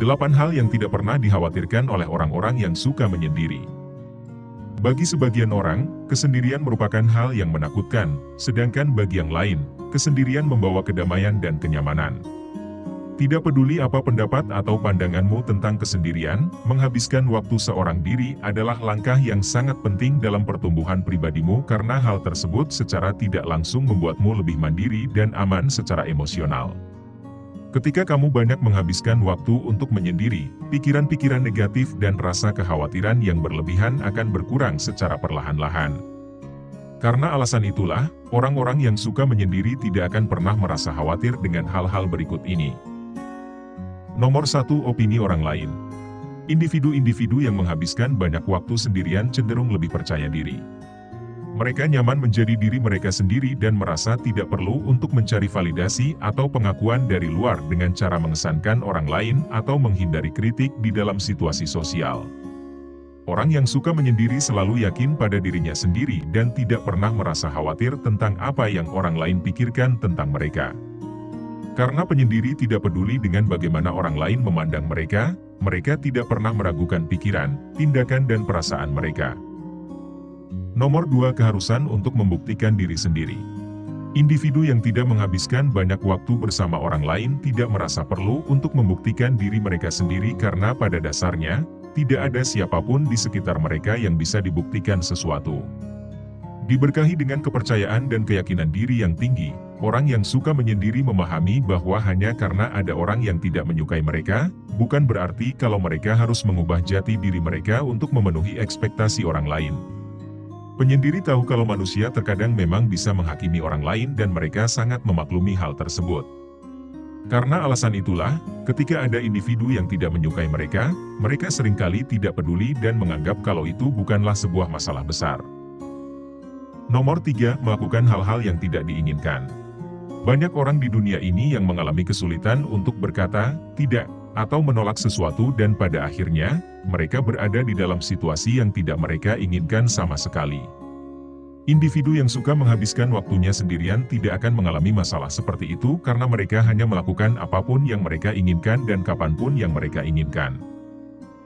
Delapan hal yang tidak pernah dikhawatirkan oleh orang-orang yang suka menyendiri. Bagi sebagian orang, kesendirian merupakan hal yang menakutkan, sedangkan bagi yang lain, kesendirian membawa kedamaian dan kenyamanan. Tidak peduli apa pendapat atau pandanganmu tentang kesendirian, menghabiskan waktu seorang diri adalah langkah yang sangat penting dalam pertumbuhan pribadimu karena hal tersebut secara tidak langsung membuatmu lebih mandiri dan aman secara emosional. Ketika kamu banyak menghabiskan waktu untuk menyendiri, pikiran-pikiran negatif dan rasa kekhawatiran yang berlebihan akan berkurang secara perlahan-lahan. Karena alasan itulah, orang-orang yang suka menyendiri tidak akan pernah merasa khawatir dengan hal-hal berikut ini. Nomor satu Opini orang lain Individu-individu yang menghabiskan banyak waktu sendirian cenderung lebih percaya diri. Mereka nyaman menjadi diri mereka sendiri dan merasa tidak perlu untuk mencari validasi atau pengakuan dari luar dengan cara mengesankan orang lain atau menghindari kritik di dalam situasi sosial. Orang yang suka menyendiri selalu yakin pada dirinya sendiri dan tidak pernah merasa khawatir tentang apa yang orang lain pikirkan tentang mereka. Karena penyendiri tidak peduli dengan bagaimana orang lain memandang mereka, mereka tidak pernah meragukan pikiran, tindakan dan perasaan mereka. Nomor 2 keharusan untuk membuktikan diri sendiri. Individu yang tidak menghabiskan banyak waktu bersama orang lain tidak merasa perlu untuk membuktikan diri mereka sendiri karena pada dasarnya, tidak ada siapa pun di sekitar mereka yang bisa dibuktikan sesuatu. Diberkahi dengan kepercayaan dan keyakinan diri yang tinggi, orang yang suka menyendiri memahami bahwa hanya karena ada orang yang tidak menyukai mereka, bukan berarti kalau mereka harus mengubah jati diri mereka untuk memenuhi ekspektasi orang lain. Penyendiri tahu kalau manusia terkadang memang bisa menghakimi orang lain dan mereka sangat memaklumi hal tersebut. Karena alasan itulah, ketika ada individu yang tidak menyukai mereka, mereka sering kali tidak peduli dan menganggap kalau itu bukanlah sebuah masalah besar. Nomor 3. Melakukan hal-hal yang tidak diinginkan. Banyak orang di dunia ini yang mengalami kesulitan untuk berkata, tidak, atau menolak sesuatu dan pada akhirnya, mereka berada di dalam situasi yang tidak mereka inginkan sama sekali. Individu yang suka menghabiskan waktunya sendirian tidak akan mengalami masalah seperti itu karena mereka hanya melakukan apa pun yang mereka inginkan dan kapan pun yang mereka inginkan.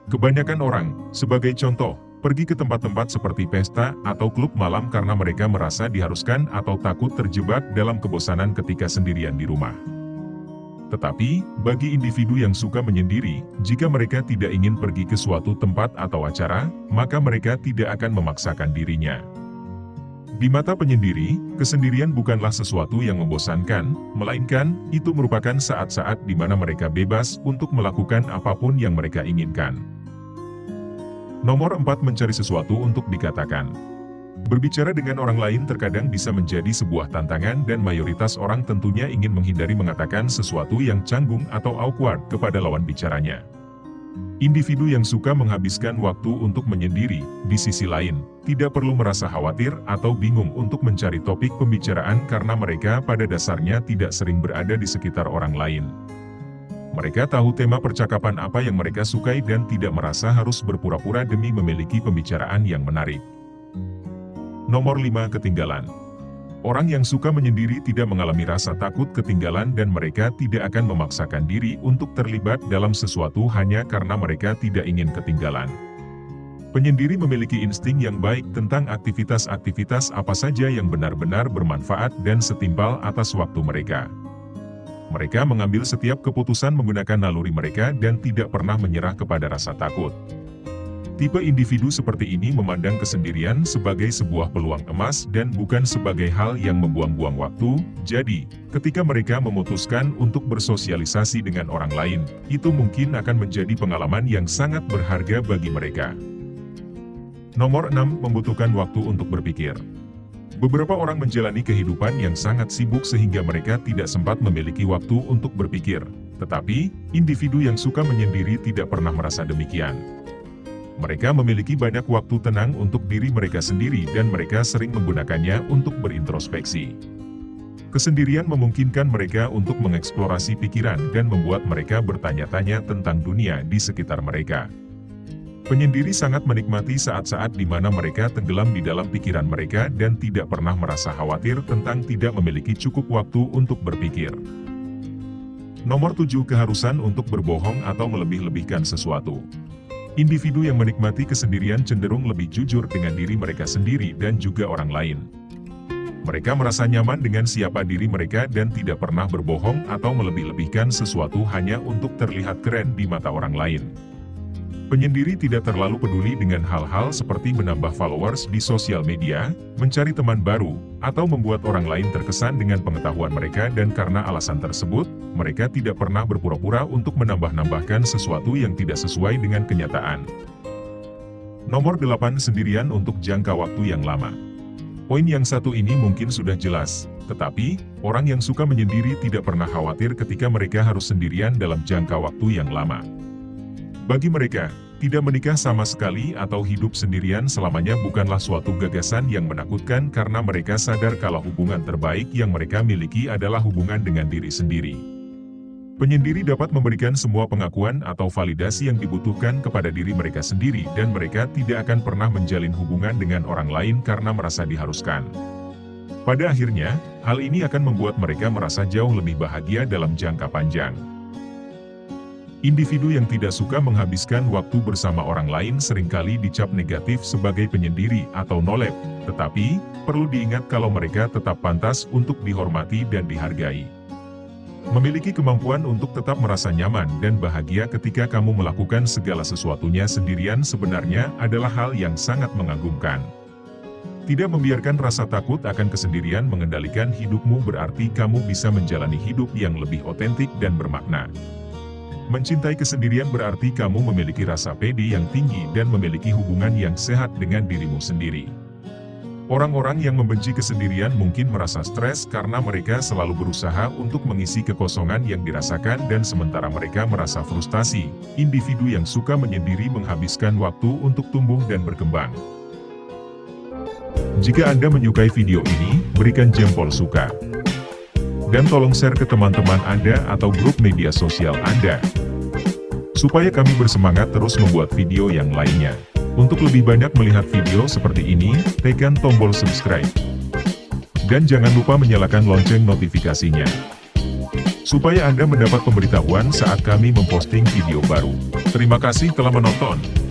Kebanyakan orang, sebagai contoh, pergi ke tempat-tempat seperti pesta atau klub malam karena mereka merasa diharuskan atau takut terjebak dalam kebosanan ketika sendirian di rumah. Tetapi, bagi individu yang suka menyendiri, jika mereka tidak ingin pergi ke suatu tempat atau acara, maka mereka tidak akan memaksakan dirinya. Di mata penyendiri, kesendirian bukanlah sesuatu yang membosankan, melainkan, itu merupakan saat-saat di mana mereka bebas untuk melakukan apa pun yang mereka inginkan. Nomor 4 Mencari sesuatu untuk dikatakan Berbicara dengan orang lain terkadang bisa menjadi sebuah tantangan dan mayoritas orang tentunya ingin menghindari mengatakan sesuatu yang canggung atau awkward kepada lawan bicaranya. Individu yang suka menghabiskan waktu untuk menyendiri, di sisi lain, tidak perlu merasa khawatir atau bingung untuk mencari topik pembicaraan karena mereka pada dasarnya tidak sering berada di sekitar orang lain. Mereka tahu tema percakapan apa yang mereka sukai dan tidak merasa harus berpura-pura demi memiliki pembicaraan yang menarik. Nomor 5 Ketinggalan Orang yang suka menyendiri tidak mengalami rasa takut ketinggalan dan mereka tidak akan memaksakan diri untuk terlibat dalam sesuatu hanya karena mereka tidak ingin ketinggalan. Penyendiri memiliki insting yang baik tentang aktivitas-aktivitas apa saja yang benar-benar bermanfaat dan setimpal atas waktu mereka. Mereka mengambil setiap keputusan menggunakan naluri mereka dan tidak pernah menyerah kepada rasa takut. Tipe individu seperti ini memandang kesendirian sebagai sebuah peluang emas dan bukan sebagai hal yang membuang-buang waktu, jadi, ketika mereka memutuskan untuk bersosialisasi dengan orang lain, itu mungkin akan menjadi pengalaman yang sangat berharga bagi mereka. Nomor 6. Membutuhkan waktu untuk berpikir. Beberapa orang menjalani kehidupan yang sangat sibuk sehingga mereka tidak sempat memiliki waktu untuk berpikir. Tetapi, individu yang suka menyendiri tidak pernah merasa demikian. Mereka memiliki banyak waktu tenang untuk diri mereka sendiri dan mereka sering menggunakannya untuk berintrospeksi. Kesendirian memungkinkan mereka untuk mengeksplorasi pikiran dan membuat mereka bertanya-tanya tentang dunia di sekitar mereka. Penyendiri sangat menikmati saat-saat di mana mereka tenggelam di dalam pikiran mereka dan tidak pernah merasa khawatir tentang tidak memiliki cukup waktu untuk berpikir. Nomor 7 keharusan untuk berbohong atau melebih-lebihkan sesuatu. Individu yang menikmati kesendirian cenderung lebih jujur dengan diri mereka sendiri dan juga orang lain. Mereka merasa nyaman dengan siapa diri mereka dan tidak pernah berbohong atau melebih-lebihkan sesuatu hanya untuk terlihat keren di mata orang lain. Penyendiri tidak terlalu peduli dengan hal-hal seperti menambah followers di sosial media, mencari teman baru, atau membuat orang lain terkesan dengan pengetahuan mereka dan karena alasan tersebut, mereka tidak pernah berpura-pura untuk menambah-nambahkan sesuatu yang tidak sesuai dengan kenyataan. Nomor 8 Sendirian untuk jangka waktu yang lama Poin yang satu ini mungkin sudah jelas, tetapi, orang yang suka menyendiri tidak pernah khawatir ketika mereka harus sendirian dalam jangka waktu yang lama. Bagi mereka, tidak menikah sama sekali atau hidup sendirian selamanya bukanlah suatu gagasan yang menakutkan karena mereka sadar kalau hubungan terbaik yang mereka miliki adalah hubungan dengan diri sendiri. Penyendiri dapat memberikan semua pengakuan atau validasi yang dibutuhkan kepada diri mereka sendiri dan mereka tidak akan pernah menjalin hubungan dengan orang lain karena merasa diharuskan. Pada akhirnya, hal ini akan membuat mereka merasa jauh lebih bahagia dalam jangka panjang. Individu yang tidak suka menghabiskan waktu bersama orang lain sering kali dicap negatif sebagai penyendiri atau nolep, tetapi, perlu diingat kalau mereka tetap pantas untuk dihormati dan dihargai. Memiliki kemampuan untuk tetap merasa nyaman dan bahagia ketika kamu melakukan segala sesuatunya sendirian sebenarnya adalah hal yang sangat mengagumkan. Tidak membiarkan rasa takut akan kesendirian mengendalikan hidupmu berarti kamu bisa menjalani hidup yang lebih otentik dan bermakna. Mencintai kesendirian berarti kamu memiliki rasa pede yang tinggi dan memiliki hubungan yang sehat dengan dirimu sendiri. Orang-orang yang membenci kesendirian mungkin merasa stres karena mereka selalu berusaha untuk mengisi kekosongan yang dirasakan dan sementara mereka merasa frustasi, individu yang suka menyendiri menghabiskan waktu untuk tumbuh dan berkembang. Jika Anda menyukai video ini, berikan jempol suka. Dan tolong share ke teman-teman Anda atau grup media sosial Anda. Supaya kami bersemangat terus membuat video yang lainnya. Untuk lebih banyak melihat video seperti ini, tekan tombol subscribe. Dan jangan lupa menyalakan lonceng notifikasinya. Supaya Anda mendapat pemberitahuan saat kami memposting video baru. Terima kasih telah menonton.